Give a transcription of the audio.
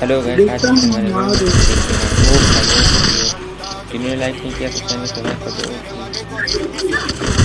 hello guys like नहीं किया subscribe नहीं करना कर दो